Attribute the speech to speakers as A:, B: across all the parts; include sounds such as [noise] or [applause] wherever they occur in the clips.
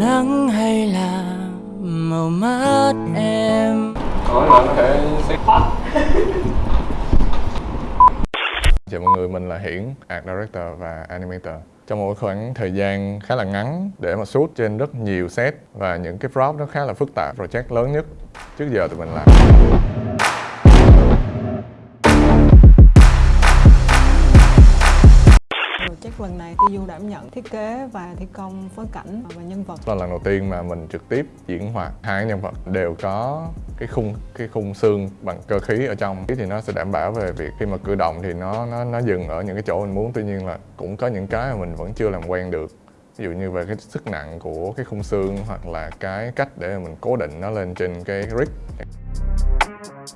A: nắng hay là màu mắt em?
B: Hỏi là có thể Chào [laughs] mọi người, mình là Hiển, Art Director và Animator. Trong một khoảng thời gian khá là ngắn để mà shoot trên rất nhiều set và những cái prop nó khá là phức tạp Project lớn nhất trước giờ tụi mình làm
C: lần này Ti Du đảm nhận thiết kế và thi công phối cảnh và nhân vật.
B: Là lần đầu tiên mà mình trực tiếp diễn hoạt. Hai nhân vật đều có cái khung cái khung xương bằng cơ khí ở trong. Thì nó sẽ đảm bảo về việc khi mà cử động thì nó nó nó dừng ở những cái chỗ mình muốn. Tuy nhiên là cũng có những cái mà mình vẫn chưa làm quen được. Ví dụ như về cái sức nặng của cái khung xương hoặc là cái cách để mình cố định nó lên trên cái rig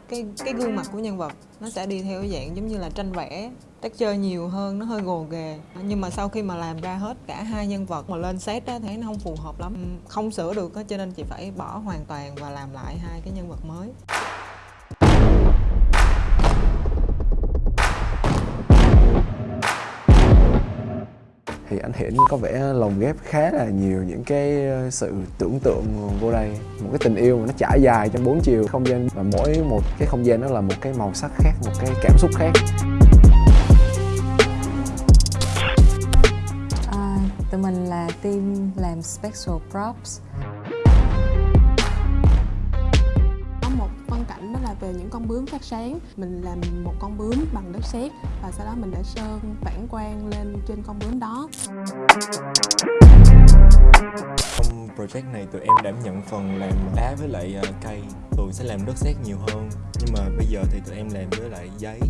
C: cái cái gương mặt của nhân vật nó sẽ đi theo dạng giống như là tranh vẽ texture nhiều hơn, nó hơi gồ ghề. Nhưng mà sau khi mà làm ra hết cả hai nhân vật mà lên set á, thấy nó không phù hợp lắm. Không sửa được á, cho nên chị phải bỏ hoàn toàn và làm lại hai cái nhân vật mới.
D: Thì anh Hiển có vẻ lồng ghép khá là nhiều những cái ờ, sự tưởng tượng vô đây. Một cái tình yêu mà nó trải dài trong bốn chiều không gian và mỗi một cái không gian nó là một cái màu sắc khác, một cái cảm xúc khác.
E: Tụi mình là team làm special props.
F: Có một phân cảnh đó là về những con bướm phát sáng. Mình làm một con bướm bằng đất sét và sau đó mình đã sơn phản quang lên trên con bướm đó.
G: Trong project này tụi em đảm nhận phần làm đá với lại ờ, cây. Tụi sẽ làm đất sét nhiều hơn. Nhưng mà bây giờ thì tụi em làm với lại giấy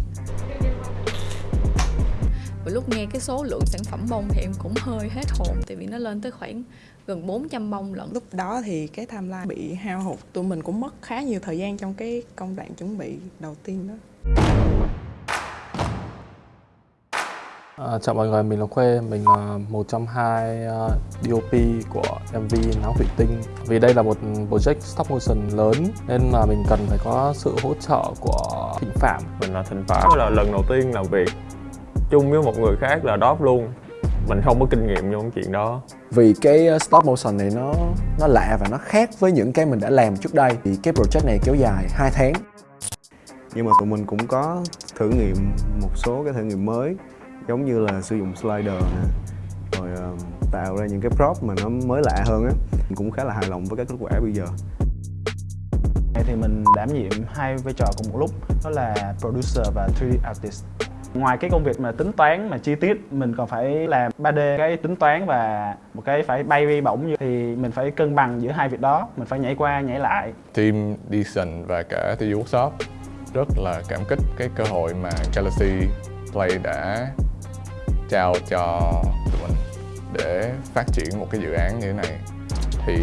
H: lúc nghe cái số lượng sản phẩm bông thì em cũng hơi hết hồn Tại vì nó lên tới khoảng gần 400 bông lận.
I: Lúc đó thì cái timeline bị hao hụt tụi mình cũng mất khá nhiều thời gian trong cái công đoạn chuẩn bị đầu tiên đó.
J: À, chào mọi người, mình là Khuê, mình là một trong hai uh, DOP của MV Náo Thủy Tinh. Vì đây là một project stop motion lớn nên là mình cần phải có sự hỗ trợ của Thịnh Phạm.
K: Mình là Thịnh Phạm. Là lần đầu tiên làm việc chung với một người khác là Đóp luôn. Mình không có kinh nghiệm trong cái chuyện đó.
D: Vì cái uh, stop motion này nó nó lạ và nó khác với những cái mình đã làm trước đây. Thì cái project này kéo dài 2 tháng.
L: Nhưng mà tụi mình cũng có thử nghiệm một số cái thử nghiệm mới giống như là sử dụng slider nè rồi ờ, tạo ra những cái prop mà nó mới lạ hơn á. Mình cũng khá là hài lòng với cái kết quả bây giờ.
M: Thì mình đảm nhiệm hai vai trò cùng một lúc đó là producer và 3D artist ngoài cái công việc mà tính toán, mà chi tiết, mình còn phải làm 3D cái tính toán và một cái phải bay bay bổng như thì mình phải cân bằng giữa hai việc đó. Mình phải nhảy qua, nhảy lại.
B: Team Deason và cả TU Workshop rất là cảm kích cái cơ hội mà Galaxy Play đã trao cho tụi mình để phát triển một cái dự án như thế này. Thì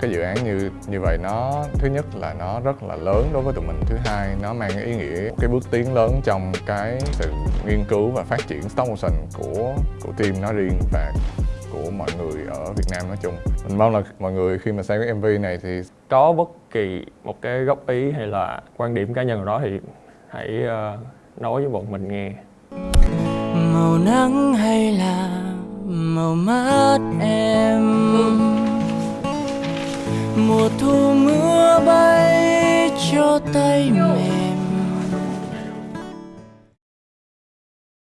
B: cái dự án như như vậy nó, thứ nhất là nó rất là lớn đối với tụi mình. Thứ hai, nó mang ý nghĩa, cái bước tiến lớn trong cái sự nghiên cứu và phát triển stop motion của của team nó riêng và của mọi người ở Việt Nam nói chung. Mình mong là mọi người khi mà xem cái MV này thì
K: có bất kỳ một cái góp ý hay là quan điểm cá nhân nào đó thì hãy ờ, nói với bọn mình nghe.
A: Màu nắng hay là màu mắt em? Mùa thu mưa bay cho tay mẹ